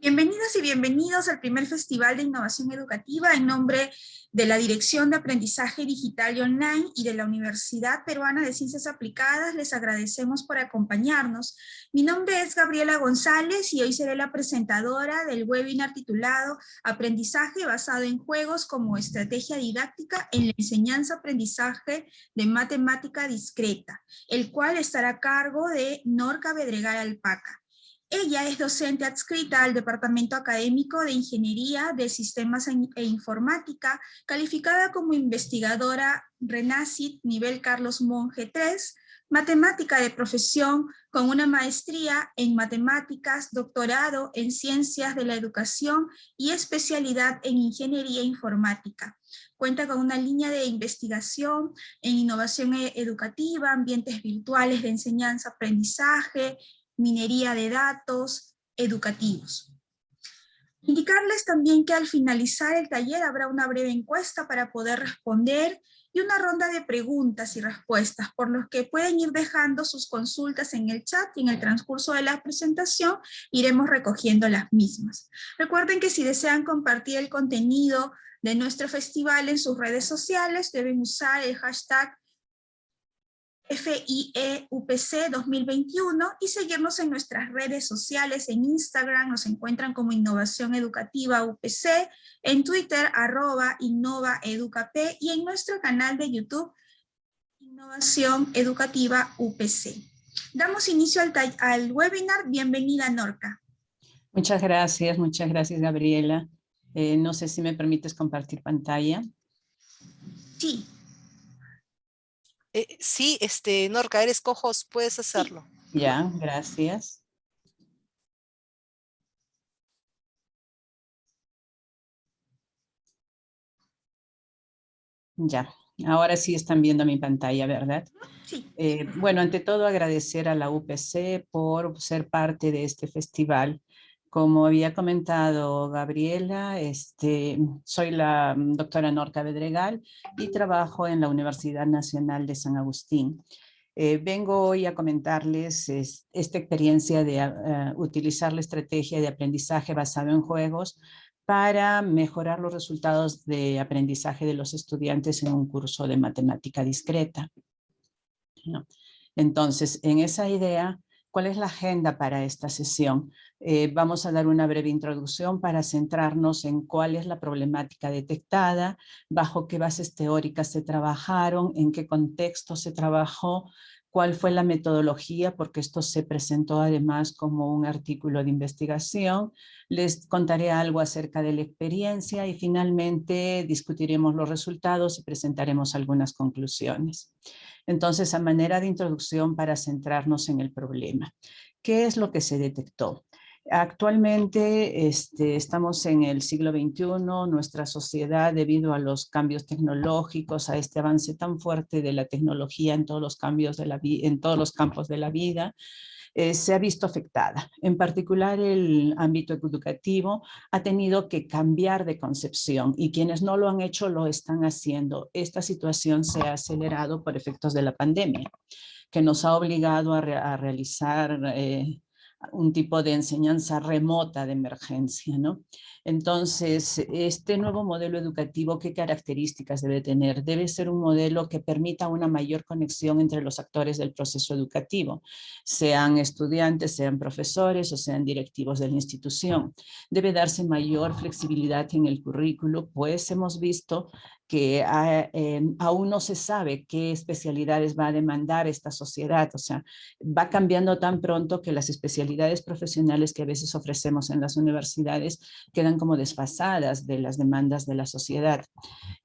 Bienvenidos y bienvenidos al primer Festival de Innovación Educativa en nombre de la Dirección de Aprendizaje Digital y Online y de la Universidad Peruana de Ciencias Aplicadas. Les agradecemos por acompañarnos. Mi nombre es Gabriela González y hoy seré la presentadora del webinar titulado Aprendizaje basado en juegos como estrategia didáctica en la enseñanza-aprendizaje de matemática discreta, el cual estará a cargo de Norca Bedregal Alpaca. Ella es docente adscrita al Departamento Académico de Ingeniería de Sistemas e Informática, calificada como investigadora RENACIT nivel Carlos Monge 3, matemática de profesión con una maestría en matemáticas, doctorado en ciencias de la educación y especialidad en ingeniería informática. Cuenta con una línea de investigación en innovación e-, educativa, ambientes virtuales de enseñanza-aprendizaje, minería de datos, educativos. Indicarles también que al finalizar el taller habrá una breve encuesta para poder responder y una ronda de preguntas y respuestas, por los que pueden ir dejando sus consultas en el chat y en el transcurso de la presentación iremos recogiendo las mismas. Recuerden que si desean compartir el contenido de nuestro festival en sus redes sociales, deben usar el hashtag FIEUPC 2021 y seguirnos en nuestras redes sociales, en Instagram nos encuentran como Innovación Educativa UPC, en Twitter arroba Innova y en nuestro canal de YouTube Innovación Educativa UPC. Damos inicio al, al webinar, bienvenida Norca. Muchas gracias, muchas gracias Gabriela. Eh, no sé si me permites compartir pantalla. Sí. Eh, sí, este, Norca, eres cojos, puedes hacerlo. Ya, gracias. Ya, ahora sí están viendo mi pantalla, ¿verdad? Sí. Eh, bueno, ante todo agradecer a la UPC por ser parte de este festival como había comentado Gabriela, este, soy la mm, doctora Norca Bedregal y trabajo en la Universidad Nacional de San Agustín. Eh, vengo hoy a comentarles esta experiencia de ah, utilizar la estrategia de aprendizaje basado en juegos para mejorar los resultados de aprendizaje de los estudiantes en un curso de matemática discreta. Entonces, en esa idea, ¿cuál es la agenda para esta sesión? Eh, vamos a dar una breve introducción para centrarnos en cuál es la problemática detectada, bajo qué bases teóricas se trabajaron, en qué contexto se trabajó, cuál fue la metodología, porque esto se presentó además como un artículo de investigación. Les contaré algo acerca de la experiencia y finalmente discutiremos los resultados y presentaremos algunas conclusiones. Entonces, a manera de introducción para centrarnos en el problema. ¿Qué es lo que se detectó? Actualmente este, estamos en el siglo XXI, nuestra sociedad debido a los cambios tecnológicos, a este avance tan fuerte de la tecnología en todos los, cambios de la en todos los campos de la vida, eh, se ha visto afectada. En particular el ámbito educativo ha tenido que cambiar de concepción y quienes no lo han hecho lo están haciendo. Esta situación se ha acelerado por efectos de la pandemia que nos ha obligado a, realizar eh, un tipo de enseñanza remota de emergencia. ¿no? Entonces, este nuevo modelo educativo, ¿qué características debe tener? Debe ser un modelo que permita una mayor conexión entre los actores del proceso educativo, sean estudiantes, sean profesores o sean directivos de la institución. Debe darse mayor flexibilidad en el currículo, pues hemos visto que ah, aún no se sabe qué especialidades va a demandar esta sociedad, o sea, va cambiando tan pronto que las especialidades profesionales que a veces ofrecemos en las universidades quedan como desfasadas de las demandas de la sociedad.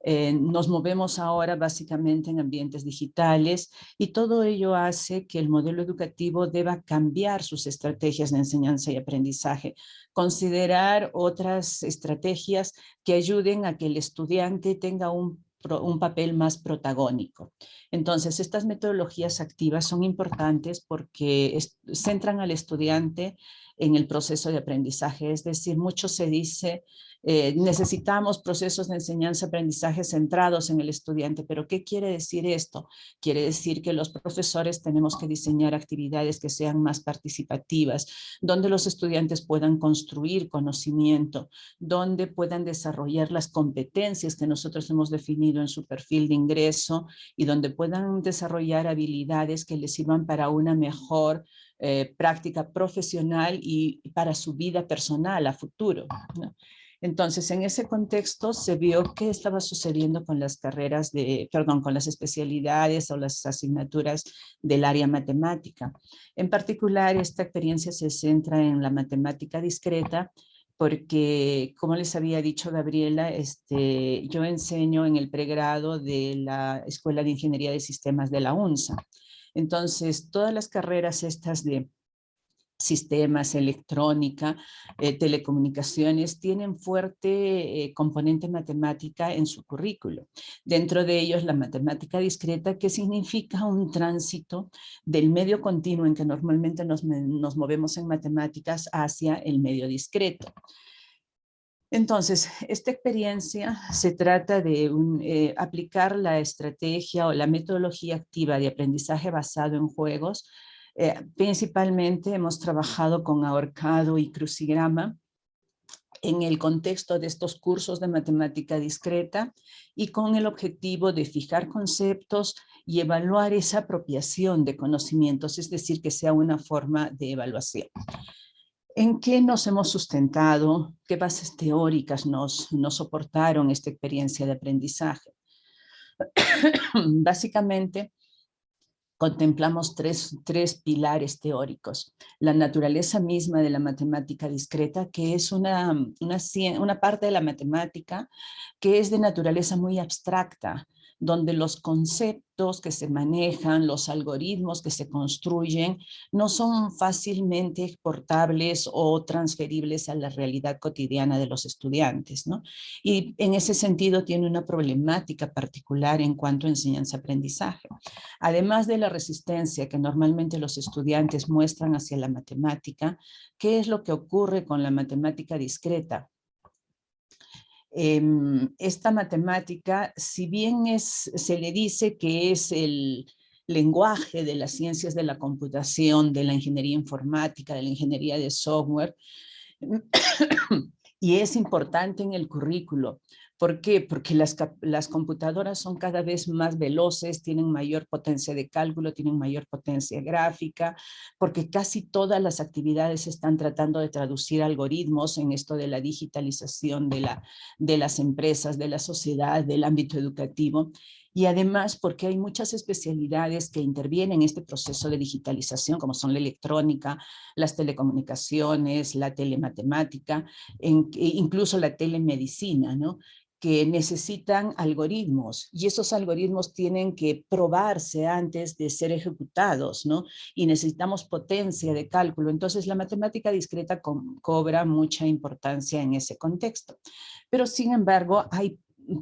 Eh, nos movemos ahora básicamente en ambientes digitales y todo ello hace que el modelo educativo deba cambiar sus estrategias de enseñanza y aprendizaje, considerar otras estrategias que ayuden a que el estudiante tenga un, papel más protagónico. Entonces, estas metodologías activas son importantes porque centran al estudiante en el proceso de aprendizaje. Es decir, mucho se dice eh, necesitamos procesos de enseñanza-aprendizaje centrados en el estudiante, pero ¿qué quiere decir esto? Quiere decir que los profesores tenemos que diseñar actividades que sean más participativas, donde los estudiantes puedan construir conocimiento, donde puedan desarrollar las competencias que nosotros hemos definido en su perfil de ingreso y donde puedan desarrollar habilidades que les sirvan para una mejor eh, práctica profesional y para su vida personal a futuro. Entonces, en ese contexto se vio qué estaba sucediendo con las carreras de, perdón, con las especialidades o las asignaturas del área matemática. En particular, esta experiencia se centra en la matemática discreta, porque, como les había dicho Gabriela, este, yo enseño en el pregrado de la Escuela de Ingeniería de Sistemas de la UNSA. Entonces, todas las carreras estas de sistemas, electrónica, eh, telecomunicaciones, tienen fuerte eh, componente matemática en su currículo. Dentro de ellos la matemática discreta, que significa un tránsito del medio continuo en que normalmente nos, movemos en matemáticas hacia el medio discreto. Entonces, esta experiencia se trata de eh, aplicar la estrategia o la metodología activa de aprendizaje basado en juegos eh, principalmente hemos trabajado con ahorcado y crucigrama en el contexto de estos cursos de matemática discreta y con el objetivo de fijar conceptos y evaluar esa apropiación de conocimientos, es decir, que sea una forma de evaluación. ¿En qué nos hemos sustentado? ¿Qué bases teóricas nos, soportaron esta experiencia de aprendizaje? Básicamente, contemplamos tres, tres, pilares teóricos. La naturaleza misma de la matemática discreta, que es una, una, una parte de la matemática que es de naturaleza muy abstracta, donde los conceptos que se manejan, los algoritmos que se construyen, no son fácilmente exportables o transferibles a la realidad cotidiana de los estudiantes. ¿no? Y en ese sentido tiene una problemática particular en cuanto a enseñanza-aprendizaje. Además de la resistencia que normalmente los estudiantes muestran hacia la matemática, ¿qué es lo que ocurre con la matemática discreta? Em, esta matemática, si bien es, se le dice que es el lenguaje de las ciencias de la computación, de la ingeniería informática, de la ingeniería de software, y es importante en el currículo, ¿Por qué? Porque las, las, computadoras son cada vez más veloces, tienen mayor potencia de cálculo, tienen mayor potencia gráfica, porque casi todas las actividades están tratando de traducir algoritmos en esto de la digitalización de, la, de las empresas, de la sociedad, del ámbito educativo y además porque hay muchas especialidades que intervienen en este proceso de digitalización, como son la electrónica, las telecomunicaciones, la telematemática, e incluso la telemedicina, ¿no? Que necesitan algoritmos y esos algoritmos tienen que probarse antes de ser ejecutados, ¿no? Y necesitamos potencia de cálculo. Entonces la matemática discreta cobra mucha importancia en ese contexto. Pero sin embargo hay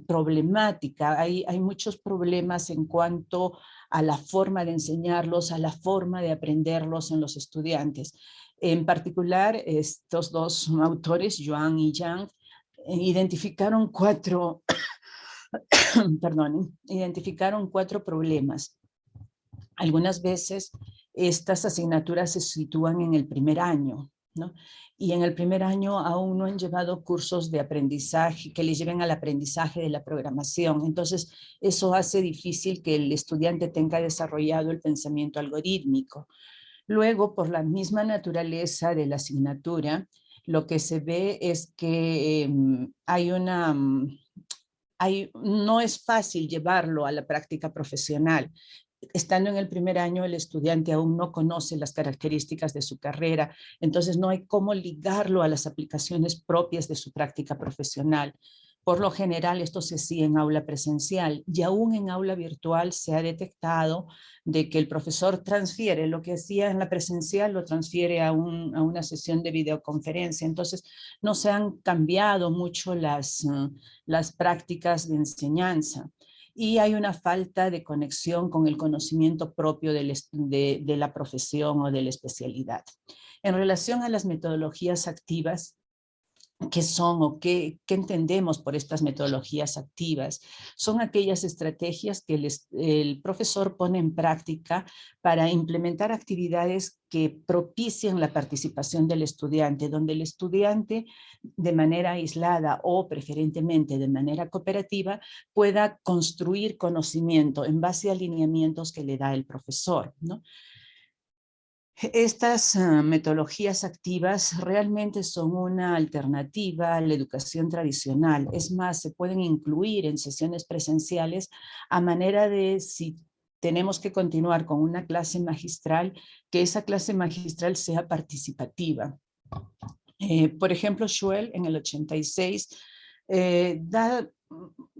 problemática, hay, hay muchos problemas en cuanto a la forma de enseñarlos, a la forma de aprenderlos en los estudiantes. En particular, estos dos autores, Joan y Yang, identificaron cuatro, perdón, identificaron cuatro problemas. Algunas veces estas asignaturas se sitúan en el primer año, ¿no? Y en el primer año aún no han llevado cursos de aprendizaje que les lleven al aprendizaje de la programación. Entonces, eso hace difícil que el estudiante tenga desarrollado el pensamiento algorítmico. Luego, por la misma naturaleza de la asignatura, lo que se ve es que em, hay una... Mm, hay, no es fácil llevarlo a la práctica profesional. Estando en el primer año, el estudiante aún no conoce las características de su carrera, entonces no hay cómo ligarlo a las aplicaciones propias de su práctica profesional. Por lo general esto se sigue en aula presencial y aún en aula virtual se ha detectado de que el profesor transfiere lo que hacía en la presencial, lo transfiere a, una sesión de videoconferencia. Entonces no se han cambiado mucho las, uh, las prácticas de enseñanza. y hay una falta de conexión con el conocimiento propio de la profesión o de la especialidad. En relación a las metodologías activas, qué son o qué, entendemos por estas metodologías activas. Son aquellas estrategias que el profesor pone en práctica para implementar actividades que propician la participación del estudiante, donde el estudiante de manera aislada o preferentemente de manera cooperativa pueda construir conocimiento en base a alineamientos que le da el profesor. ¿no? Estas ah, metodologías activas realmente son una alternativa a la educación tradicional. Es más, se pueden incluir en sesiones presenciales a manera de si tenemos que continuar con una clase magistral, que esa clase magistral sea participativa. Eh, por ejemplo, Schuell en el 86 eh, da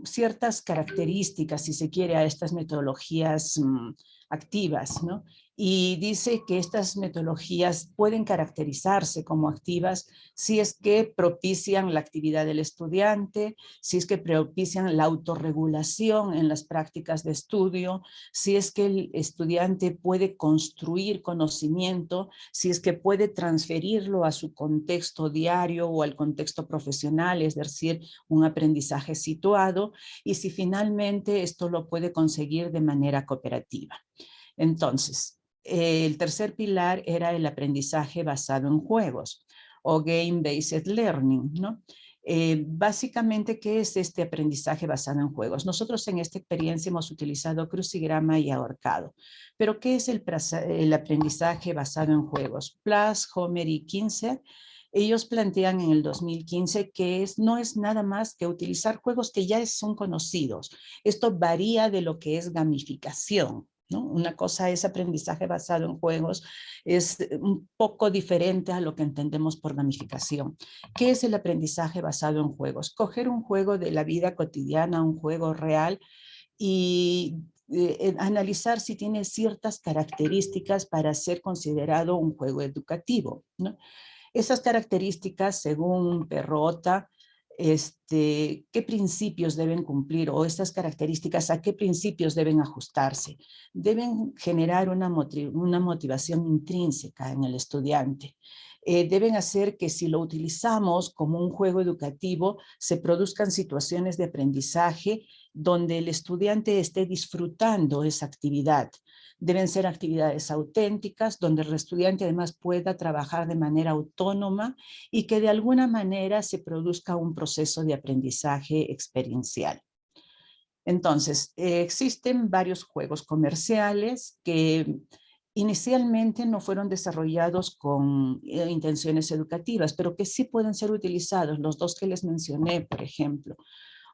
ciertas características, si se quiere, a estas metodologías mm, activas, ¿no? Y dice que estas metodologías pueden caracterizarse como activas si es que propician la actividad del estudiante, si es que propician la autorregulación en las prácticas de estudio, si es que el estudiante puede construir conocimiento, si es que puede transferirlo a su contexto diario o al contexto profesional, es decir, un aprendizaje situado, y si finalmente esto lo puede conseguir de manera cooperativa. Entonces, el tercer pilar era el aprendizaje basado en juegos o Game-Based Learning, ¿no? Eh, básicamente, ¿qué es este aprendizaje basado en juegos? Nosotros en esta experiencia hemos utilizado crucigrama y ahorcado. Pero, ¿qué es el, aprendizaje basado en juegos? Plus, Homer y Kinzer, ellos plantean en el 2015 que es, no es nada más que utilizar juegos que ya son conocidos. Esto varía de lo que es gamificación. Una cosa es aprendizaje basado en juegos, es un poco diferente a lo que entendemos por gamificación. ¿Qué es el aprendizaje basado en juegos? Coger un juego de la vida cotidiana, un juego real, y eh, analizar si tiene ciertas características para ser considerado un juego educativo. Esas características, según Perrota, este, qué principios deben cumplir o estas características a qué principios deben ajustarse. Deben generar una, motivación intrínseca en el estudiante. Eh, deben hacer que si lo utilizamos como un juego educativo, se produzcan situaciones de aprendizaje donde el estudiante esté disfrutando esa actividad. Deben ser actividades auténticas donde el estudiante además pueda trabajar de manera autónoma y que de alguna manera se produzca un proceso de aprendizaje experiencial. Entonces, existen varios juegos comerciales que inicialmente no fueron desarrollados con eh, intenciones educativas, pero que sí pueden ser utilizados, los dos que les mencioné, por ejemplo.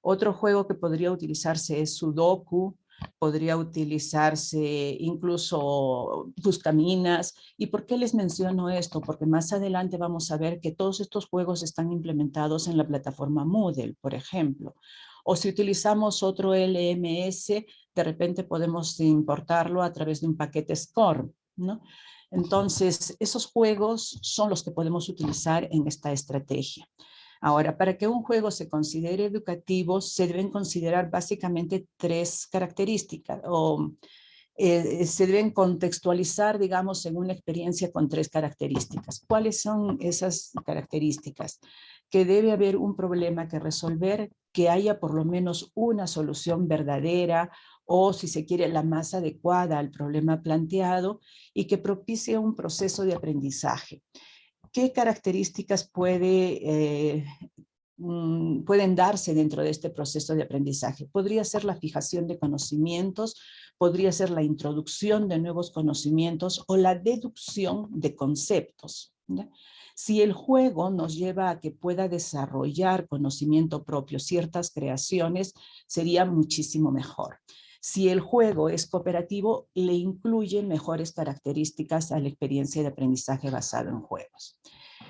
Otro juego que podría utilizarse es Sudoku, podría utilizarse incluso buscaminas. ¿Y por qué les menciono esto? Porque más adelante vamos a ver que todos estos juegos están implementados en la plataforma Moodle, por ejemplo. O si utilizamos otro LMS, de repente podemos importarlo a través de un paquete SCORM, ¿no? Entonces, esos juegos son los que podemos utilizar en esta estrategia. Ahora, para que un juego se considere educativo, se deben considerar básicamente tres características o eh, se deben contextualizar, digamos, en una experiencia con tres características. ¿Cuáles son esas características? Que debe haber un problema que resolver, que haya por lo menos una solución verdadera o, si se quiere, la más adecuada al problema planteado y que propicie un proceso de aprendizaje. ¿Qué características eh, mm, pueden darse dentro de este proceso de aprendizaje? Podría ser la fijación de conocimientos, podría ser la introducción de nuevos conocimientos o la deducción de conceptos. Si el juego nos lleva a que pueda desarrollar conocimiento propio, ciertas creaciones, sería muchísimo mejor. Si el juego es cooperativo, le incluye mejores características a la experiencia de aprendizaje basado en juegos.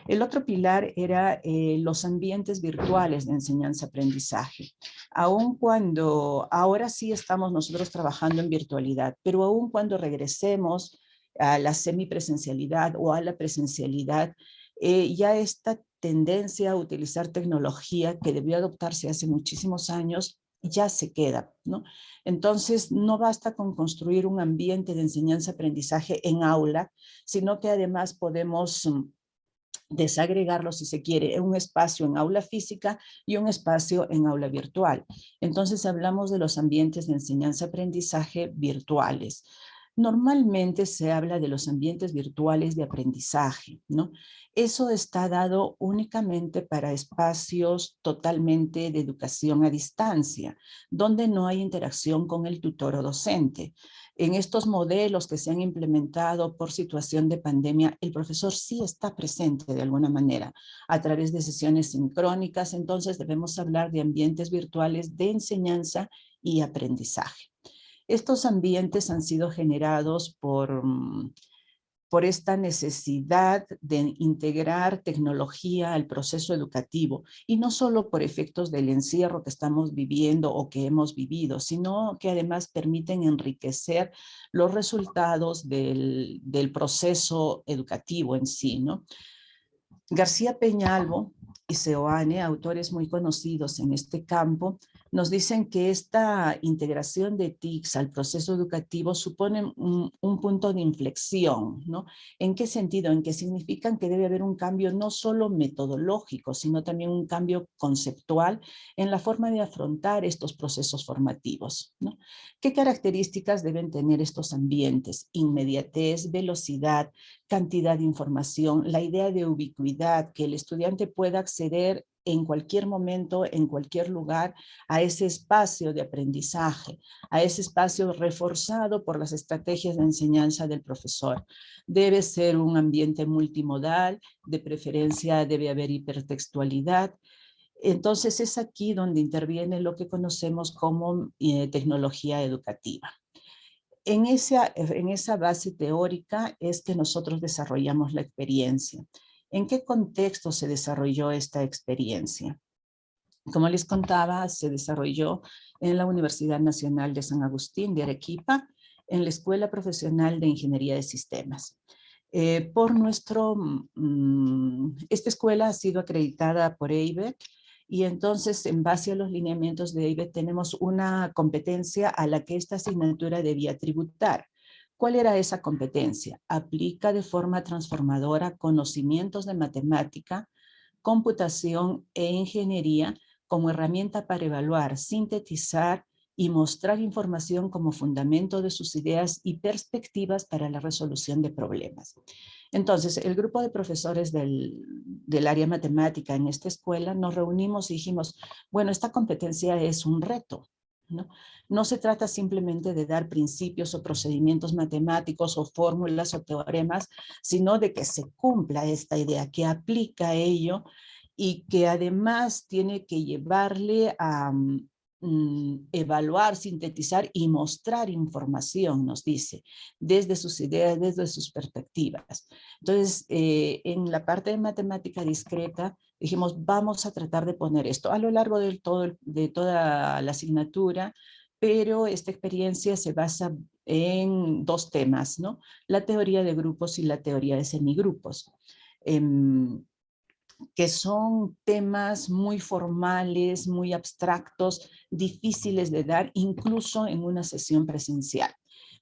El otro pilar era eh, los ambientes virtuales de enseñanza-aprendizaje. Aun cuando, ahora sí estamos nosotros trabajando en virtualidad, pero aún cuando regresemos a la semipresencialidad o a la presencialidad, eh, ya esta tendencia a utilizar tecnología que debió adoptarse hace muchísimos años ya se queda, ¿no? Entonces, no basta con construir un ambiente de enseñanza-aprendizaje en aula, sino que además podemos mm, desagregarlo, si se quiere, en un espacio en aula física y un espacio en aula virtual. Entonces, hablamos de los ambientes de enseñanza-aprendizaje virtuales. Normalmente se habla de los ambientes virtuales de aprendizaje, ¿no? Eso está dado únicamente para espacios totalmente de educación a distancia, donde no hay interacción con el tutor o docente. En estos modelos que se han implementado por situación de pandemia, el profesor sí está presente de alguna manera a través de sesiones sincrónicas, entonces debemos hablar de ambientes virtuales de enseñanza y aprendizaje. Estos ambientes han sido generados por, mm, por esta necesidad de integrar tecnología al proceso educativo y no solo por efectos del encierro que estamos viviendo o que hemos vivido, sino que además permiten enriquecer los resultados del, del proceso educativo en sí. García Peñalvo y Seoane, autores muy conocidos en este campo, nos dicen que esta integración de TICs al proceso educativo supone un, punto de inflexión, ¿no? ¿En qué sentido? En que significan que debe haber un cambio no solo metodológico, sino también un cambio conceptual en la forma de afrontar estos procesos formativos. ¿Qué características deben tener estos ambientes? Inmediatez, velocidad, cantidad de información, la idea de ubicuidad, que el estudiante pueda acceder en cualquier momento, en cualquier lugar, a ese espacio de aprendizaje, a ese espacio reforzado por las estrategias de enseñanza del profesor. Debe ser un ambiente multimodal, de preferencia debe haber hipertextualidad, entonces es aquí donde interviene lo que conocemos como eh, tecnología educativa. En esa, en esa base teórica es que nosotros desarrollamos la experiencia. ¿En qué contexto se desarrolló esta experiencia? Como les contaba, se desarrolló en la Universidad Nacional de San Agustín de Arequipa, en la Escuela Profesional de Ingeniería de Sistemas. Eh, por nuestro, mm, esta escuela ha sido acreditada por EIBET y entonces en base a los lineamientos de EIBET tenemos una competencia a la que esta asignatura debía tributar. ¿Cuál era esa competencia? Aplica de forma transformadora conocimientos de matemática, computación e ingeniería como herramienta para evaluar, sintetizar y mostrar información como fundamento de sus ideas y perspectivas para la resolución de problemas. Entonces, el grupo de profesores del, del, área matemática en esta escuela nos reunimos y dijimos, bueno, esta competencia es un reto. ¿No? se trata simplemente de dar principios o procedimientos matemáticos o fórmulas o teoremas, sino de que se cumpla esta idea, que aplica ello y que además tiene que llevarle a, mm, Mm, evaluar, sintetizar y mostrar información, nos dice, desde sus ideas, desde sus perspectivas. Entonces, eh, en la parte de matemática discreta, dijimos, vamos a tratar de poner esto a lo largo del todo, de toda la asignatura, pero esta experiencia se basa en dos temas, ¿no? La teoría de grupos y la teoría de semigrupos. Em, que son temas muy formales, muy abstractos, difíciles de dar incluso en una sesión presencial,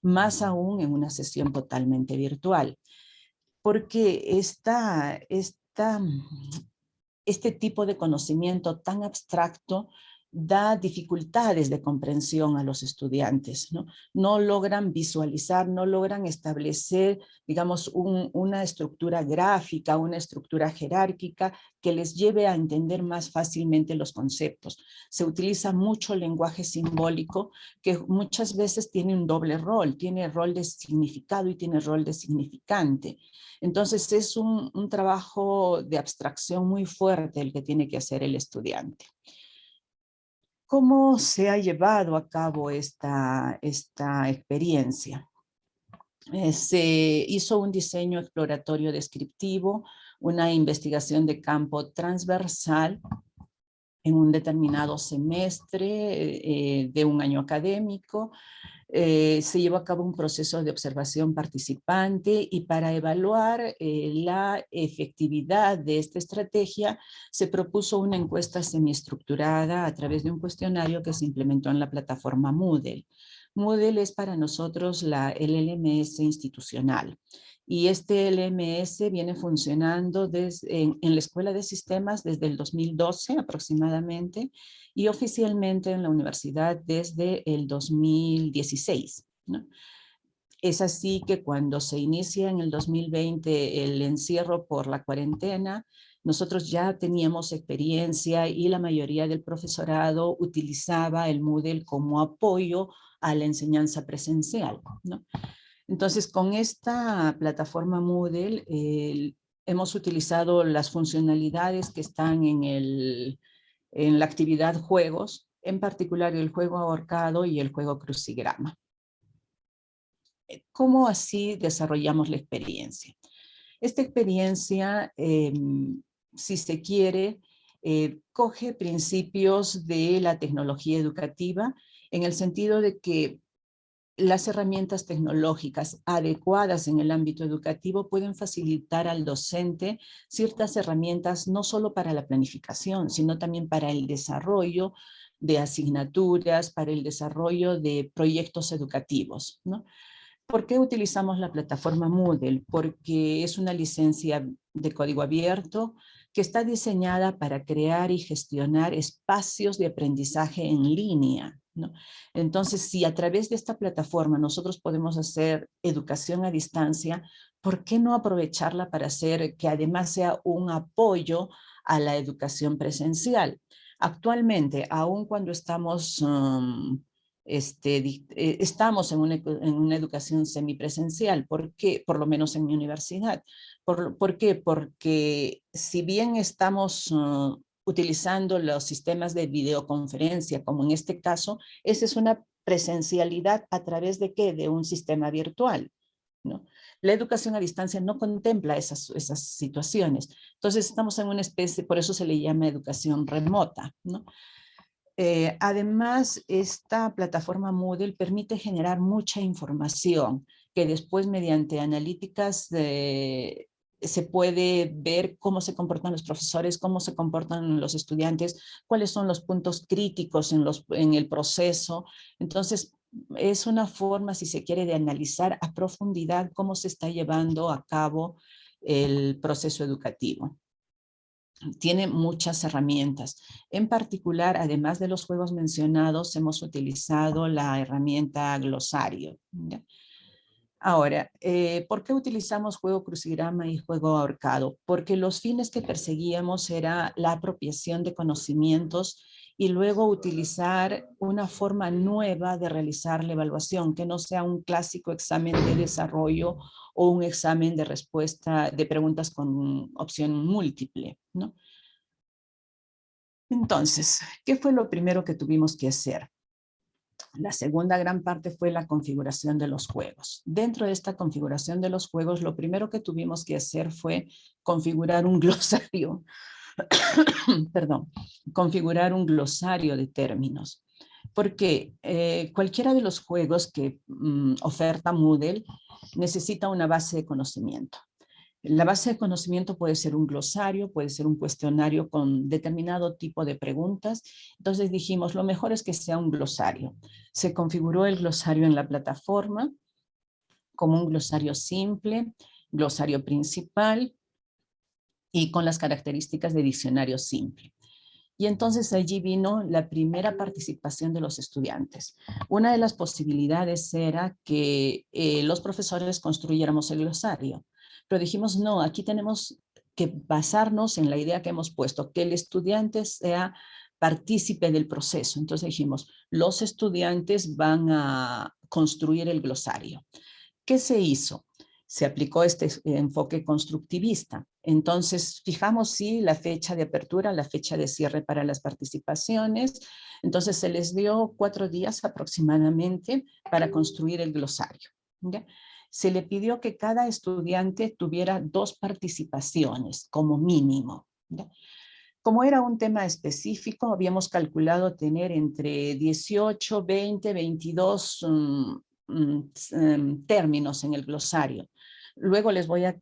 más aún en una sesión totalmente virtual. Porque esta, esta, este tipo de conocimiento tan abstracto da dificultades de comprensión a los estudiantes, ¿no? Logran visualizar, no logran establecer, digamos, una estructura gráfica, una estructura jerárquica que les lleve a entender más fácilmente los conceptos. Se utiliza mucho lenguaje simbólico que muchas veces tiene un doble rol, tiene rol de significado y tiene rol de significante. Entonces es un trabajo de abstracción muy fuerte el que tiene que hacer el estudiante. ¿Cómo se ha llevado a cabo esta, esta experiencia? Eh, se hizo un diseño exploratorio descriptivo, una investigación de campo transversal en un determinado semestre eh, de un año académico. Eh, se llevó a cabo un proceso de observación participante y para evaluar eh, la efectividad de esta estrategia se propuso una encuesta semiestructurada a través de un cuestionario que se implementó en la plataforma Moodle. Moodle es para nosotros la, el LMS institucional y este LMS viene funcionando desde, en, la Escuela de Sistemas desde el 2012 aproximadamente y oficialmente en la universidad desde el 2016. Es así que cuando se inicia en el 2020 el encierro por la cuarentena, nosotros ya teníamos experiencia y la mayoría del profesorado utilizaba el Moodle como apoyo a la enseñanza presencial. ¿no? Entonces, con esta plataforma Moodle hemos utilizado las funcionalidades que están en, el, en la actividad juegos, en particular el juego ahorcado y el juego crucigrama. ¿Cómo así desarrollamos la experiencia? Esta experiencia, em, si se quiere, eh, coge principios de la tecnología educativa en el sentido de que las herramientas tecnológicas adecuadas en el ámbito educativo pueden facilitar al docente ciertas herramientas no solo para la planificación, sino también para el desarrollo de asignaturas, para el desarrollo de proyectos educativos. ¿no? ¿Por qué utilizamos la plataforma Moodle? Porque es una licencia de código abierto que está diseñada para crear y gestionar espacios de aprendizaje en línea, entonces, si a través de esta plataforma nosotros podemos hacer educación a distancia, ¿por qué no aprovecharla para hacer que además sea un apoyo a la educación presencial? Actualmente, aun cuando estamos, um, este, eh, estamos en una, en una, educación semipresencial, ¿por qué? Por lo menos en mi universidad. ¿Por, ¿por qué? Porque si bien estamos uh, utilizando los sistemas de videoconferencia, como en este caso, esa es una presencialidad a través de qué? De un sistema virtual. ¿no? La educación a distancia no contempla esas, esas situaciones. Entonces estamos en una especie, por eso se le llama educación remota. ¿no? Eh, además, esta plataforma Moodle permite generar mucha información que después mediante analíticas de, se puede ver cómo se comportan los profesores, cómo se comportan los estudiantes, cuáles son los puntos críticos en, los, en el proceso. Entonces, es una forma, si se quiere, de analizar a profundidad cómo se está llevando a cabo el proceso educativo. Tiene muchas herramientas. En particular, además de los juegos mencionados, hemos utilizado la herramienta glosario. Ahora, eh, ¿por qué utilizamos juego crucigrama y juego ahorcado? Porque los fines que perseguíamos era la apropiación de conocimientos y luego utilizar una forma nueva de realizar la evaluación, que no sea un clásico examen de desarrollo o un examen de respuesta de preguntas con opción múltiple. ¿no? Entonces, ¿qué fue lo primero que tuvimos que hacer? La segunda gran parte fue la configuración de los juegos. Dentro de esta configuración de los juegos, lo primero que tuvimos que hacer fue configurar un glosario, perdón, configurar un glosario de términos. Porque eh, cualquiera de los juegos que mm, oferta Moodle necesita una base de conocimiento. La base de conocimiento puede ser un glosario, puede ser un cuestionario con determinado tipo de preguntas. Entonces dijimos, lo mejor es que sea un glosario. Se configuró el glosario en la plataforma como un glosario simple, glosario principal y con las características de diccionario simple. Y entonces allí vino la primera participación de los estudiantes. Una de las posibilidades era que eh, los profesores construyéramos el glosario. Pero dijimos, no, aquí tenemos que basarnos en la idea que hemos puesto, que el estudiante sea partícipe del proceso. Entonces dijimos, los estudiantes van a construir el glosario. ¿Qué se hizo? Se aplicó este enfoque constructivista. Entonces fijamos sí la fecha de apertura, la fecha de cierre para las participaciones. Entonces se les dio cuatro días aproximadamente para construir el glosario. ¿ya? Se le pidió que cada estudiante tuviera dos participaciones como mínimo. Como era un tema específico, habíamos calculado tener entre 18, 20, 22 términos en el glosario. Luego les voy a,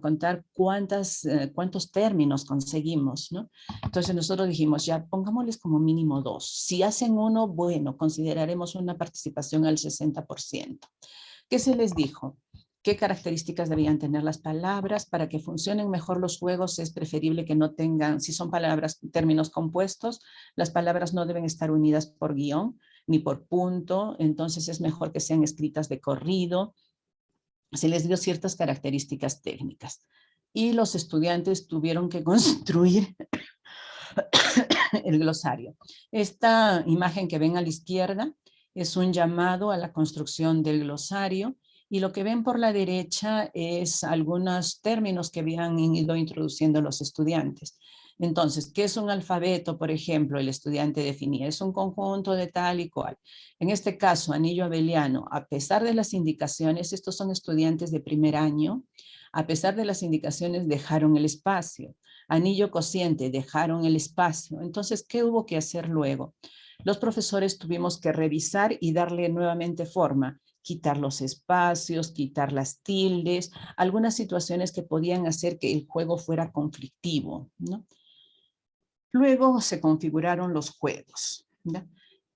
contar cuántas, eh, cuántos términos conseguimos, ¿no? Entonces nosotros dijimos, ya pongámosles como mínimo dos. Si hacen uno, bueno, consideraremos una participación al 60%. ¿Qué se les dijo? ¿Qué características debían tener las palabras? Para que funcionen mejor los juegos es preferible que no tengan, si son palabras, términos compuestos, las palabras no deben estar unidas por guion ni por punto, entonces es mejor que sean escritas de corrido, se les dio ciertas características técnicas y los estudiantes tuvieron que construir el glosario. Esta imagen que ven a la izquierda es un llamado a la construcción del glosario y lo que ven por la derecha es algunos términos que habían ido introduciendo los estudiantes. Entonces, ¿qué es un alfabeto? Por ejemplo, el estudiante definía, es un conjunto de tal y cual. En este caso, anillo abeliano, a pesar de las indicaciones, estos son estudiantes de primer año, a pesar de las indicaciones dejaron el espacio. Anillo cociente, dejaron el espacio. Entonces, ¿qué hubo que hacer luego? Los profesores tuvimos que revisar y darle nuevamente forma quitar los espacios, quitar las tildes, algunas situaciones que podían hacer que el juego fuera conflictivo. Luego se configuraron los juegos.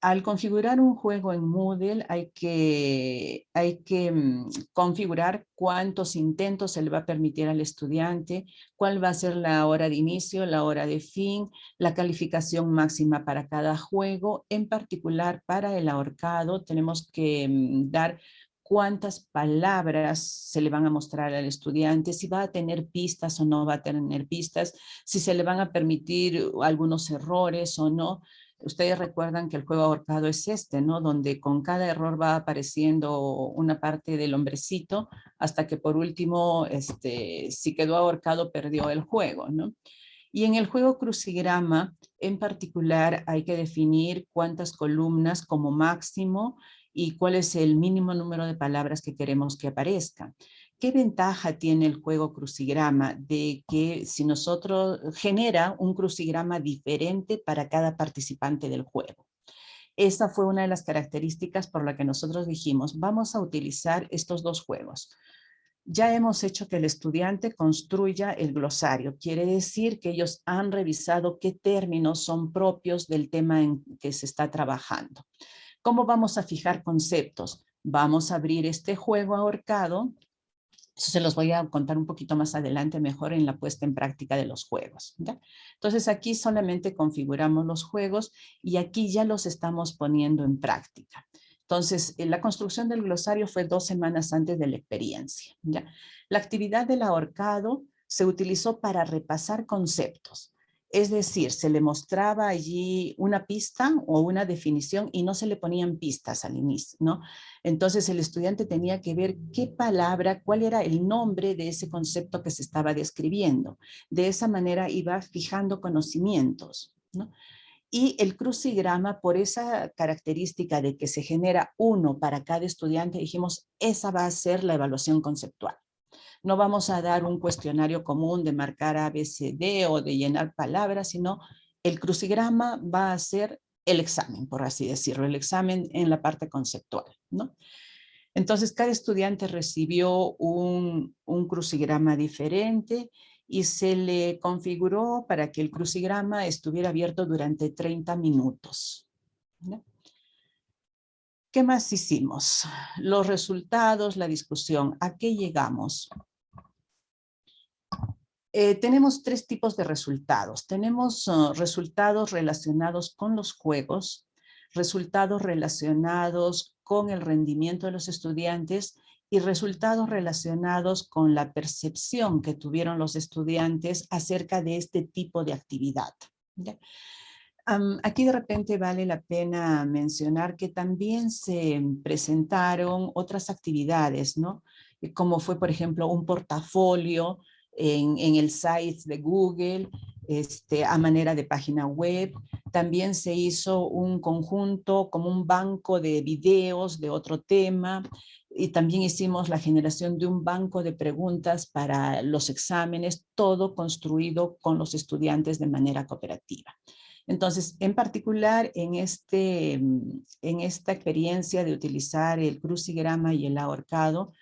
Al configurar un juego en Moodle hay que, hay que mm, configurar cuántos intentos se le va a permitir al estudiante, cuál va a ser la hora de inicio, la hora de fin, la calificación máxima para cada juego. En particular para el ahorcado tenemos que mm, dar cuántas palabras se le van a mostrar al estudiante, si va a tener pistas o no va a tener pistas, si se le van a permitir algunos errores o no. Ustedes recuerdan que el juego ahorcado es este, ¿no? Donde con cada error va apareciendo una parte del hombrecito hasta que por último, este, si quedó ahorcado, perdió el juego, ¿no? Y en el juego crucigrama, en particular, hay que definir cuántas columnas como máximo y cuál es el mínimo número de palabras que queremos que aparezca. ¿Qué ventaja tiene el juego crucigrama? De que si nosotros genera un crucigrama diferente para cada participante del juego. Esa fue una de las características por la que nosotros dijimos, vamos a utilizar estos dos juegos. Ya hemos hecho que el estudiante construya el glosario. Quiere decir que ellos han revisado qué términos son propios del tema en que se está trabajando. ¿Cómo vamos a fijar conceptos? Vamos a abrir este juego ahorcado. Eso se los voy a contar un poquito más adelante, mejor en la puesta en práctica de los juegos. Entonces aquí solamente configuramos los juegos y aquí ya los estamos poniendo en práctica. Entonces, la construcción del glosario fue dos semanas antes de la experiencia. La actividad del ahorcado se utilizó para repasar conceptos. Es decir, se le mostraba allí una pista o una definición y no se le ponían pistas al inicio, ¿no? Entonces el estudiante tenía que ver qué palabra, cuál era el nombre de ese concepto que se estaba describiendo. De esa manera iba fijando conocimientos, ¿no? Y el crucigrama, por esa característica de que se genera uno para cada estudiante, dijimos, esa va a ser la evaluación conceptual. No vamos a dar un cuestionario común de marcar ABCD o de llenar palabras, sino el crucigrama va a ser el examen, por así decirlo, el examen en la parte conceptual. Entonces, cada estudiante recibió un, crucigrama diferente y se le configuró para que el crucigrama estuviera abierto durante 30 minutos. ¿Qué más hicimos? Los resultados, la discusión. ¿A qué llegamos? Eh, tenemos tres tipos de resultados. Tenemos uh, resultados relacionados con los juegos, resultados relacionados con el rendimiento de los estudiantes y resultados relacionados con la percepción que tuvieron los estudiantes acerca de este tipo de actividad. aquí de repente vale la pena mencionar que también se presentaron otras actividades, ¿no? Como fue, por ejemplo, un portafolio en, el site de Google, este, a manera de página web. También se hizo un conjunto como un banco de videos de otro tema. y también hicimos la generación de un banco de preguntas para los exámenes, todo construido con los estudiantes de manera cooperativa. Entonces, en particular, en, este, en esta experiencia de utilizar el crucigrama y el ahorcado,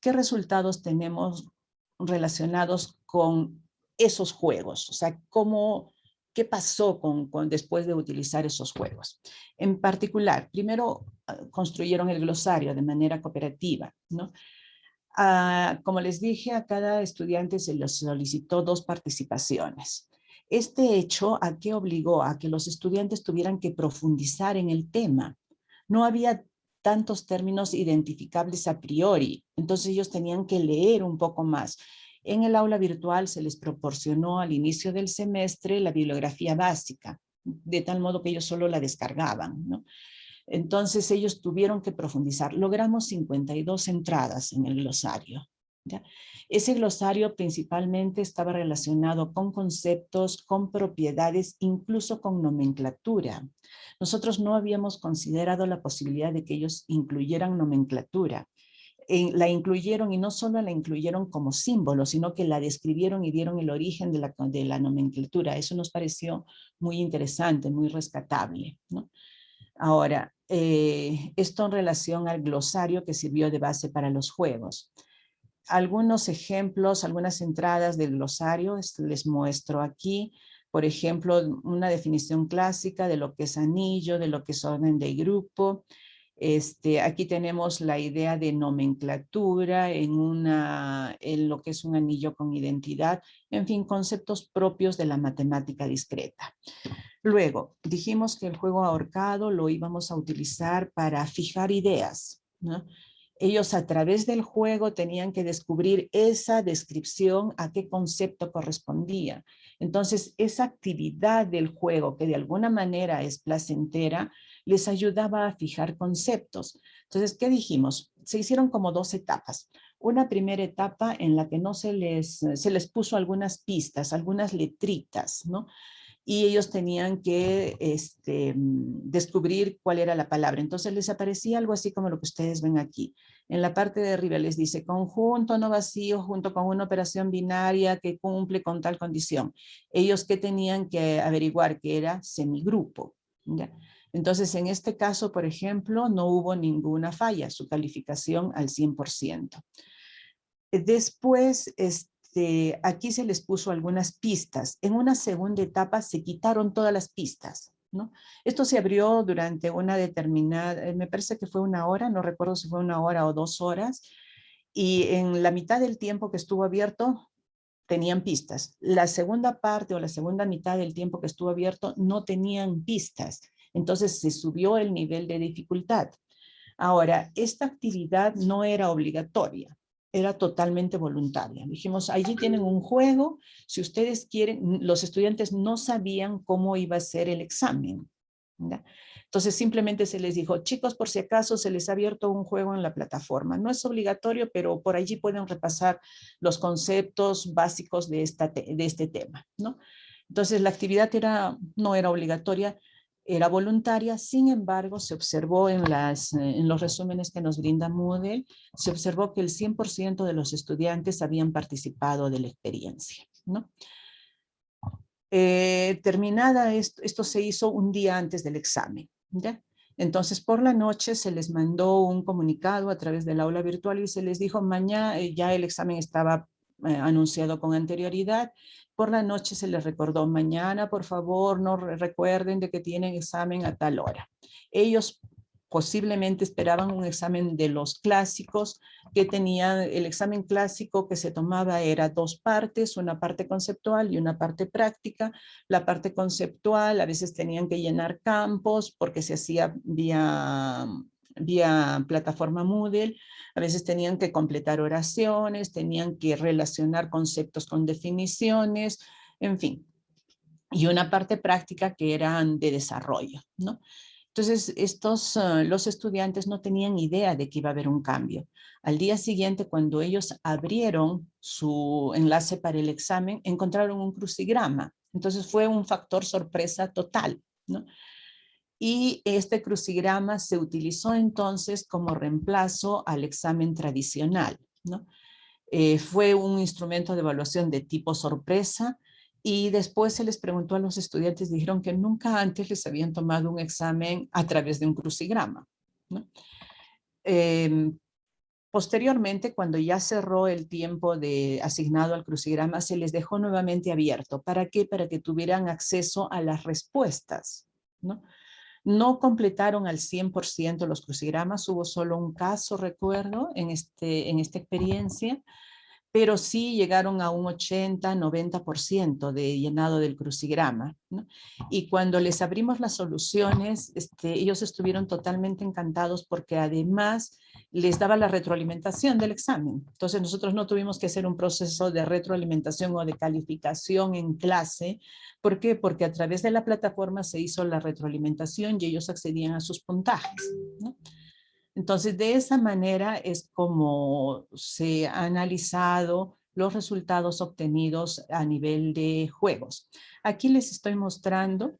¿qué resultados tenemos relacionados con esos juegos? O sea, ¿cómo, ¿qué pasó con, después de utilizar esos juegos? En particular, primero ah, construyeron el glosario de manera cooperativa, ¿no? Ah, como les dije, a cada estudiante se les solicitó dos participaciones. Este hecho a qué obligó a que los estudiantes tuvieran que profundizar en el tema. No había tantos términos identificables a priori, entonces ellos tenían que leer un poco más. En el aula virtual se les proporcionó al inicio del semestre la bibliografía básica, de tal modo que ellos solo la descargaban. Entonces ellos tuvieron que profundizar. Logramos 52 entradas en el glosario. Ese glosario principalmente estaba relacionado con conceptos, con propiedades, incluso con nomenclatura. Nosotros no habíamos considerado la posibilidad de que ellos incluyeran nomenclatura. la incluyeron y no solo la incluyeron como símbolo, sino que la describieron y dieron el origen de la, de la nomenclatura. Eso nos pareció muy interesante, muy rescatable. Ahora, eh, esto en relación al glosario que sirvió de base para los juegos algunos ejemplos, algunas entradas del glosario, les muestro aquí. Por ejemplo, una definición clásica de lo que es anillo, de lo que es orden de grupo. Este, aquí tenemos la idea de nomenclatura en, una, en lo que es un anillo con identidad. En fin, conceptos propios de la matemática discreta. Luego, dijimos que el juego ahorcado lo íbamos a utilizar para fijar ideas. ¿no? Ellos a través del juego tenían que descubrir esa descripción a qué concepto correspondía. Entonces, esa actividad del juego, que de alguna manera es placentera, les ayudaba a fijar conceptos. Entonces, ¿qué dijimos? Se hicieron como dos etapas. Una primera etapa en la que no se les, se les puso algunas pistas, algunas letritas, ¿no? Y ellos tenían que este, mm, descubrir cuál era la palabra. Entonces les aparecía algo así como lo que ustedes ven aquí. En la parte de arriba les dice conjunto no vacío junto con una operación binaria que cumple con tal condición. Ellos que tenían que averiguar que era semigrupo. Entonces en este caso, por ejemplo, no hubo ninguna falla, su calificación al 100%. Después, este, este, aquí se les puso algunas pistas. En una segunda etapa se quitaron todas las pistas. Esto se abrió durante una determinada, eh, me parece que fue una hora, no recuerdo si fue una hora o dos horas, y en la mitad del tiempo que estuvo abierto tenían pistas. La segunda parte o la segunda mitad del tiempo que estuvo abierto no tenían pistas. Entonces se subió el nivel de dificultad. Ahora, esta actividad no era obligatoria era totalmente voluntaria. Dijimos, allí tienen un juego, si ustedes quieren, los estudiantes no sabían cómo iba a ser el examen. Entonces simplemente se les dijo, chicos, por si acaso se les ha abierto un juego en la plataforma. No es obligatorio, pero por allí pueden repasar los conceptos básicos de, esta de este tema. ¿no? Entonces la actividad era, no era obligatoria, era voluntaria, sin embargo, se observó en, las, eh, en los resúmenes que nos brinda Moodle, se observó que el 100% de los estudiantes habían participado de la experiencia. ¿no? Eh, terminada esto, se hizo un día antes del examen. ¿ya? Entonces, por la noche se les mandó un comunicado a través del aula virtual y se les dijo, mañana eh, ya el examen estaba anunciado con anterioridad por la noche se les recordó, mañana por favor no recuerden de que tienen examen a tal hora. Ellos posiblemente esperaban un examen de los clásicos que tenían, el examen clásico que se tomaba era dos partes, una parte conceptual y una parte práctica. La parte conceptual a veces tenían que llenar campos porque se hacía vía vía plataforma Moodle, a veces tenían que completar oraciones, tenían que relacionar conceptos con definiciones, en fin. Y una parte práctica que eran de desarrollo, ¿no? Entonces, estos, ah, los estudiantes no tenían idea de que iba a haber un cambio. Al día siguiente, cuando ellos abrieron su enlace para el examen, encontraron un crucigrama. Entonces fue un factor sorpresa total, ¿no? Y este crucigrama se utilizó entonces como reemplazo al examen tradicional. ¿no? Eh, fue un instrumento de evaluación de tipo sorpresa y después se les preguntó a los estudiantes, dijeron que nunca antes les habían tomado un examen a través de un crucigrama. Em, posteriormente, cuando ya cerró el tiempo de, asignado al crucigrama, se les dejó nuevamente abierto. ¿Para qué? Para que tuvieran acceso a las respuestas. ¿no? No completaron al 100% los crucigramas, hubo solo un caso, recuerdo, en, este, en esta experiencia, pero sí llegaron a un 80, 90% de llenado del crucigrama. Y cuando les abrimos las soluciones, este, ellos estuvieron totalmente encantados porque además les daba la retroalimentación del examen. Entonces nosotros no tuvimos que hacer un proceso de retroalimentación o de calificación en clase. ¿Por qué? Porque a través de la plataforma se hizo la retroalimentación y ellos accedían a sus puntajes. Entonces de esa manera es como se ha analizado los resultados obtenidos a nivel de juegos. Aquí les estoy mostrando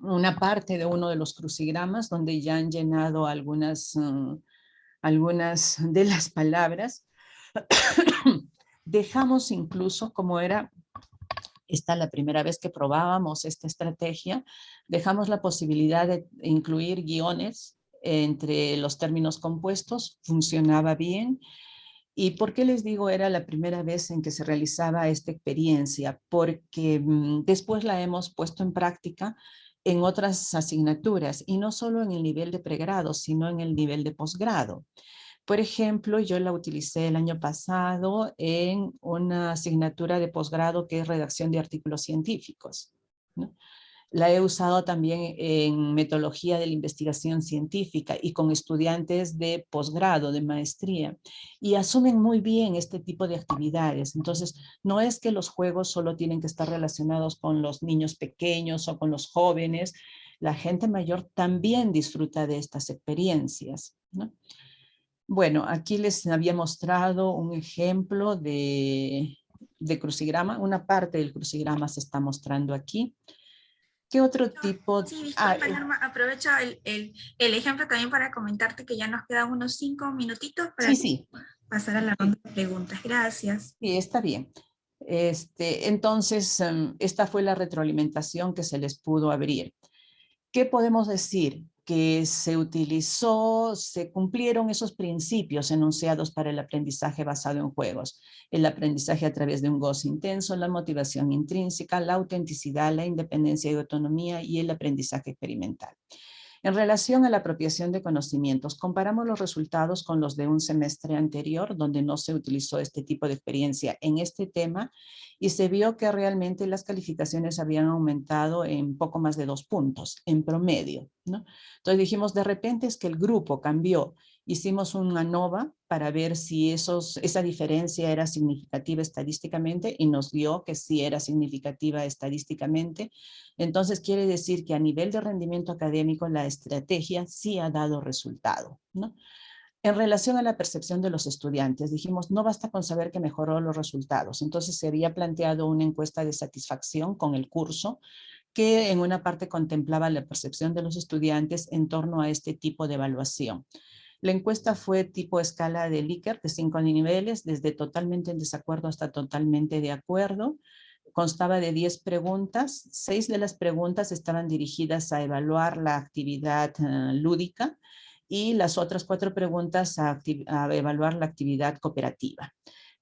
una parte de uno de los crucigramas donde ya han llenado algunas mm, algunas de las palabras. Dejamos incluso, como era esta la primera vez que probábamos esta estrategia, dejamos la posibilidad de incluir guiones entre los términos compuestos, funcionaba bien. ¿Y por qué les digo era la primera vez en que se realizaba esta experiencia? Porque mm, después la hemos puesto en práctica en otras asignaturas y no solo en el nivel de pregrado, sino en el nivel de posgrado. Por ejemplo, yo la utilicé el año pasado en una asignatura de posgrado que es redacción de artículos científicos. La he usado también en metodología de la investigación científica y con estudiantes de posgrado, de maestría, y asumen muy bien este tipo de actividades. Entonces, no es que los juegos solo tienen que estar relacionados con los niños pequeños o con los jóvenes, la gente mayor también disfruta de estas experiencias. Bueno, aquí les había mostrado un ejemplo de, de crucigrama, una parte del crucigrama se está mostrando aquí. ¿Qué otro tipo? Sí, ah, disculpa, eh. Norma, aprovecho el, el, el, ejemplo también para comentarte que ya nos quedan unos cinco minutitos para pasar a la ronda de preguntas. Gracias. Sí, está bien. Este, entonces, em, esta fue la retroalimentación que se les pudo abrir. ¿Qué podemos decir? Que se utilizó, se cumplieron esos principios enunciados para el aprendizaje basado en juegos. El aprendizaje a través de un gozo intenso, la motivación intrínseca, la autenticidad, la independencia y autonomía y el aprendizaje experimental. En relación a la apropiación de conocimientos, comparamos los resultados con los de un semestre anterior, donde no se utilizó este tipo de experiencia en este tema, y se vio que realmente las calificaciones habían aumentado en poco más de dos puntos, en promedio. ¿no? Entonces dijimos, de repente es que el grupo cambió hicimos una ANOVA para ver si esos, esa diferencia era significativa estadísticamente y nos dio que sí era significativa estadísticamente. Entonces quiere decir que a nivel de rendimiento académico la estrategia sí ha dado resultado. ¿no? En relación a la percepción de los estudiantes, dijimos no basta con saber que mejoró los resultados. Entonces se había planteado una encuesta de satisfacción con el curso que en una parte contemplaba la percepción de los estudiantes en torno a este tipo de evaluación. La encuesta fue tipo escala de Likert de cinco niveles, desde totalmente en desacuerdo hasta totalmente de acuerdo. Constaba de 10 preguntas. Seis de las preguntas estaban dirigidas a evaluar la actividad eh, lúdica y las otras cuatro preguntas a, evaluar la actividad cooperativa.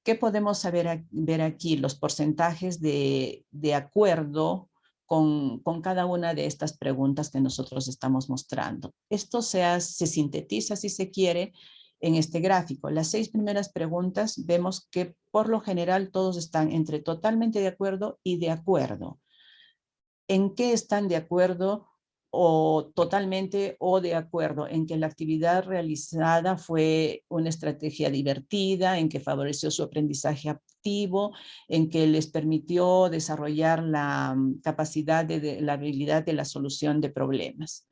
¿Qué podemos saber, ver aquí? Los porcentajes de, de acuerdo con, cada una de estas preguntas que nosotros estamos mostrando. Esto se, se sintetiza, si se quiere, en este gráfico. Las seis primeras preguntas vemos que por lo general todos están entre totalmente de acuerdo y de acuerdo. ¿En qué están de acuerdo o totalmente o de acuerdo en que la actividad realizada fue una estrategia divertida, en que favoreció su aprendizaje activo, en que les permitió desarrollar la mm, capacidad de, la habilidad de la solución de problemas.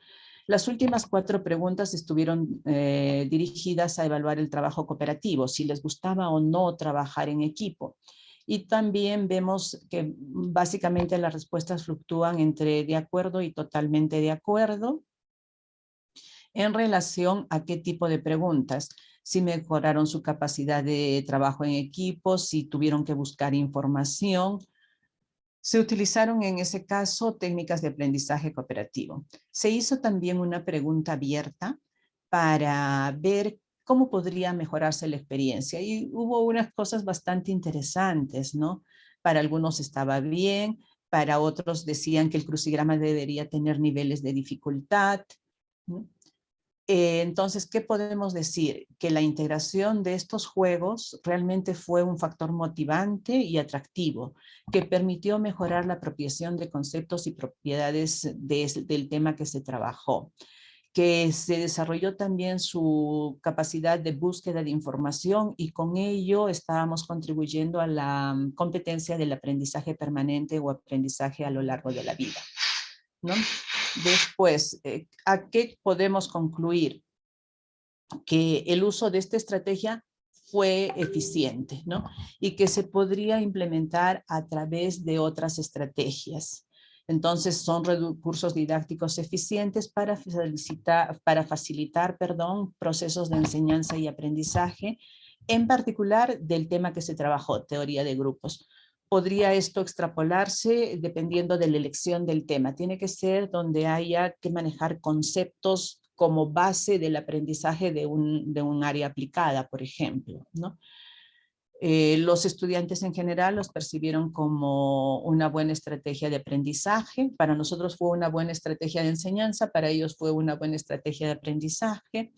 Las últimas cuatro preguntas estuvieron eh, dirigidas a evaluar el trabajo cooperativo, si les gustaba o no trabajar en equipo. Y también vemos que básicamente las respuestas fluctúan entre de acuerdo y totalmente de acuerdo en relación a qué tipo de preguntas si mejoraron su capacidad de trabajo en equipo, si tuvieron que buscar información. Se utilizaron en ese caso técnicas de aprendizaje cooperativo. Se hizo también una pregunta abierta para ver cómo podría mejorarse la experiencia. Y hubo unas cosas bastante interesantes, ¿no? Para algunos estaba bien, para otros decían que el crucigrama debería tener niveles de dificultad. Eh, entonces, ¿qué podemos decir? Que la integración de estos juegos realmente fue un factor motivante y atractivo, que permitió mejorar la apropiación de conceptos y propiedades del tema que se trabajó que se desarrolló también su capacidad de búsqueda de información y con ello estábamos contribuyendo a la mm, competencia del aprendizaje permanente o aprendizaje a lo largo de la vida. ¿no? Después, eh, ¿a qué podemos concluir? Que el uso de esta estrategia fue eficiente, ¿no? Y que se podría implementar a través de otras estrategias. Entonces son recursos didácticos eficientes para facilitar, para facilitar perdón, procesos de enseñanza y aprendizaje, en particular del tema que se trabajó, teoría de grupos podría esto extrapolarse dependiendo de la elección del tema. Tiene que ser donde haya que manejar conceptos como base del aprendizaje de un, área aplicada, por ejemplo. ¿no? Eh, los estudiantes en general los percibieron como una buena estrategia de aprendizaje. Para nosotros fue una buena estrategia de enseñanza, para ellos fue una buena estrategia de aprendizaje.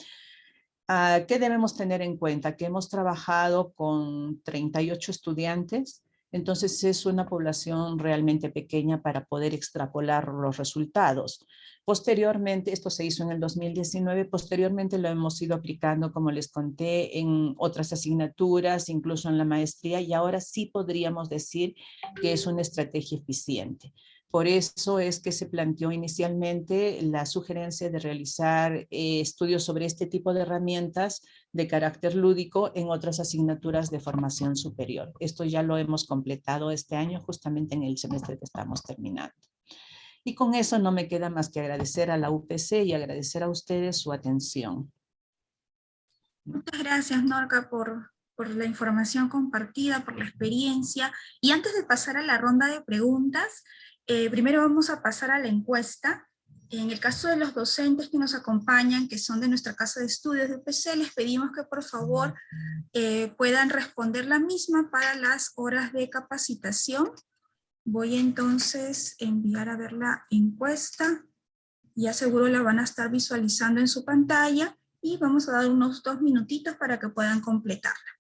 Ah, ¿Qué debemos tener en cuenta? Que hemos trabajado con 38 estudiantes entonces es una población realmente pequeña para poder extrapolar los resultados. Posteriormente, esto se hizo en el 2019, posteriormente lo hemos ido aplicando, como les conté, en otras asignaturas, incluso en la maestría, y ahora sí podríamos decir que es una estrategia eficiente. Por eso es que se planteó inicialmente la sugerencia de realizar eh, estudios sobre este tipo de herramientas de carácter lúdico en otras asignaturas de formación superior. Esto ya lo hemos completado este año justamente en el semestre que estamos terminando. Y con eso no me queda más que agradecer a la UPC y agradecer a ustedes su atención. Muchas gracias Norca por, por la información compartida, por la experiencia. Y antes de pasar a la ronda de preguntas, eh, primero vamos a pasar a la encuesta. En el caso de los docentes que nos acompañan, que son de nuestra casa de estudios de UPC, les pedimos que por favor eh, puedan responder la misma para las horas de capacitación. Voy entonces a enviar a ver la encuesta. Ya seguro la van a estar visualizando en su pantalla y vamos a dar unos dos minutitos para que puedan completarla.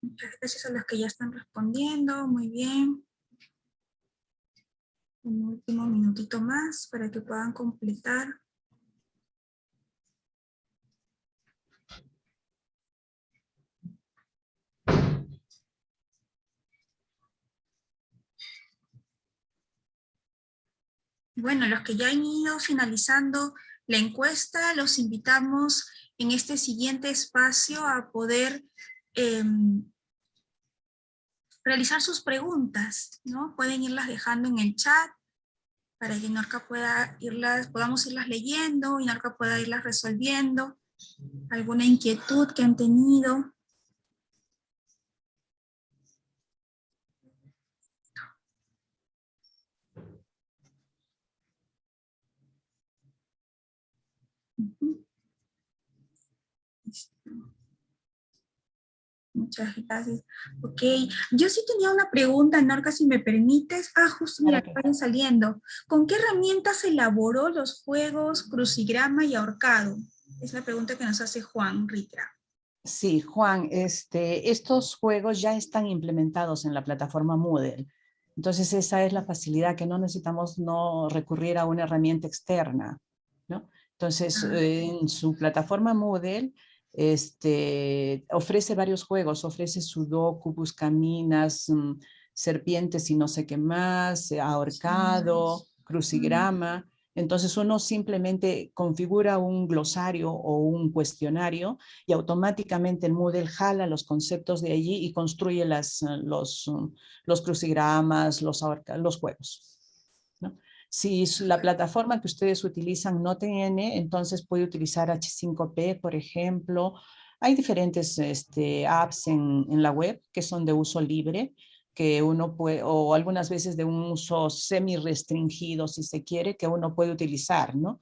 Muchas gracias a los que ya están respondiendo, muy bien. Un último minutito más para que puedan completar. Bueno, los que ya han ido finalizando la encuesta, los invitamos en este siguiente espacio a poder em, realizar sus preguntas, ¿no? Pueden irlas dejando en el chat para que Norca pueda irlas, podamos irlas leyendo y Norca pueda irlas resolviendo. Alguna inquietud que han tenido. Muchas gracias. Ok, yo sí tenía una pregunta, Norca, si me permites. Ah, justo, mira, vayan saliendo. ¿Con qué herramientas elaboró los juegos crucigrama y ahorcado? Es la pregunta que nos hace Juan Ritra. Sí, Juan, este, estos juegos ya están implementados en la plataforma Moodle. Entonces esa es la facilidad, que no necesitamos no recurrir a una herramienta externa. ¿no? Entonces, ah. en su plataforma Moodle este, ofrece varios juegos, ofrece sudoku, buscaminas, mm, serpientes y no sé qué más, ahorcado, crucigrama. Entonces uno simplemente configura un glosario o un cuestionario y automáticamente el Moodle jala los conceptos de allí y construye las, los, los crucigramas, los, los juegos. Si la plataforma que ustedes utilizan no tiene, entonces puede utilizar H5P, por ejemplo. Hay diferentes este, apps en, en la web que son de uso libre que uno puede, o algunas veces de un uso semi-restringido, si se quiere, que uno puede utilizar, ¿no?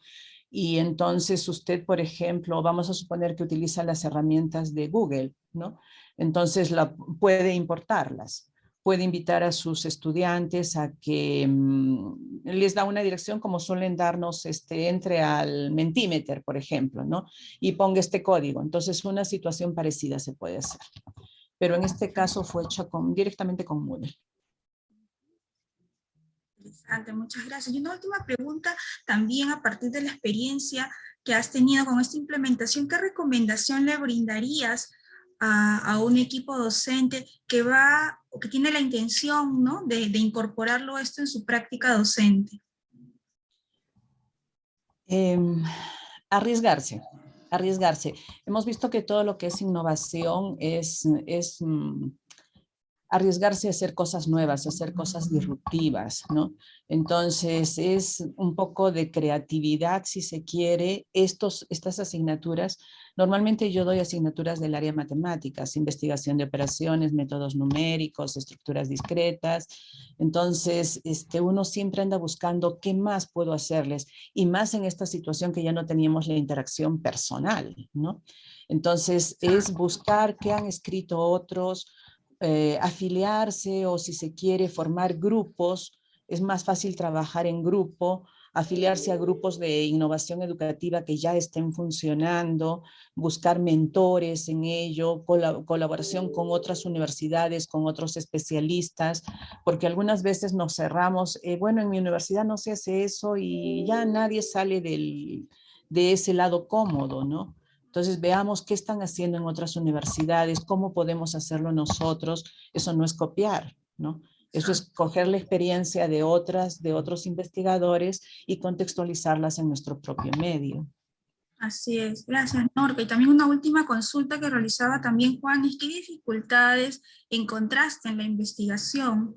Y entonces usted, por ejemplo, vamos a suponer que utiliza las herramientas de Google, ¿no? Entonces la, puede importarlas. Puede invitar a sus estudiantes a que mm, les da una dirección como suelen darnos, este, entre al Mentimeter, por ejemplo, ¿no? Y ponga este código. Entonces una situación parecida se puede hacer pero en este caso fue hecho con, directamente con Moodle. Interesante, muchas gracias. Y una última pregunta, también a partir de la experiencia que has tenido con esta implementación, ¿qué recomendación le brindarías a, un equipo docente que va, o que tiene la intención ¿no? de, incorporarlo esto en su práctica docente? Eh, arriesgarse, arriesgarse. Hemos visto que todo lo que es innovación es, es mm, arriesgarse a hacer cosas nuevas, a hacer cosas disruptivas, ¿no? Entonces es un poco de creatividad, si se quiere, Estos, estas asignaturas. Normalmente yo doy asignaturas del área matemáticas, investigación de operaciones, métodos numéricos, estructuras discretas. Entonces este, uno siempre anda buscando qué más puedo hacerles y más en esta situación que ya no teníamos la interacción personal, ¿no? Entonces es buscar qué han escrito otros, eh, afiliarse o si se quiere formar grupos, es más fácil trabajar en grupo, afiliarse a grupos de innovación educativa que ya estén funcionando, buscar mentores en ello, colaboración con otras universidades, con otros especialistas, porque algunas veces nos cerramos, eh, bueno, en mi universidad no se hace eso y ya nadie sale del, de ese lado cómodo, ¿no? Entonces veamos qué están haciendo en otras universidades, cómo podemos hacerlo nosotros. Eso no es copiar, ¿no? Eso es coger la experiencia de otras, de otros investigadores y contextualizarlas en nuestro propio medio. Así es, gracias Norca. Y también una última consulta que realizaba también Juan, es qué dificultades encontraste en la investigación,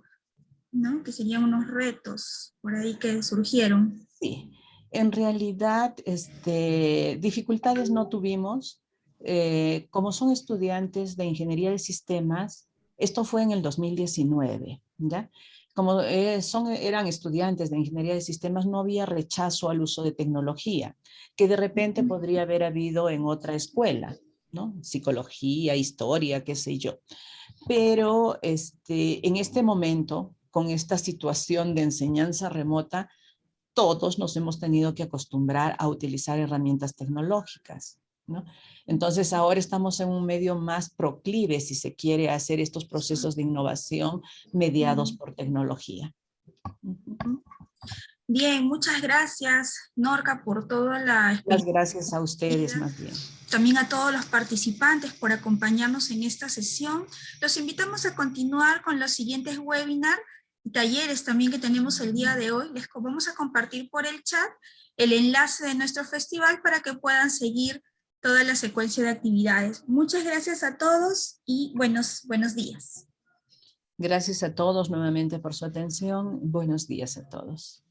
¿no? Que serían unos retos por ahí que surgieron. Sí, en realidad, este, dificultades no tuvimos. Eh, como son estudiantes de Ingeniería de Sistemas, esto fue en el 2019, ¿ya? Como eh, son, eran estudiantes de Ingeniería de Sistemas, no había rechazo al uso de tecnología, que de repente podría haber habido en otra escuela, ¿no? Psicología, historia, qué sé yo. Pero este, en este momento, con esta situación de enseñanza remota, todos nos hemos tenido que acostumbrar a utilizar herramientas tecnológicas. ¿no? Entonces ahora estamos en un medio más proclive, si se quiere, hacer estos procesos de innovación mediados por tecnología. Bien, muchas gracias, Norca, por toda la... Muchas gracias a ustedes, más bien. También a todos los participantes por acompañarnos en esta sesión. Los invitamos a continuar con los siguientes webinars talleres también que tenemos el día de hoy. Les vamos a compartir por el chat el enlace de nuestro festival para que puedan seguir toda la secuencia de actividades. Muchas gracias a todos y buenos, buenos días. Gracias a todos nuevamente por su atención. Buenos días a todos.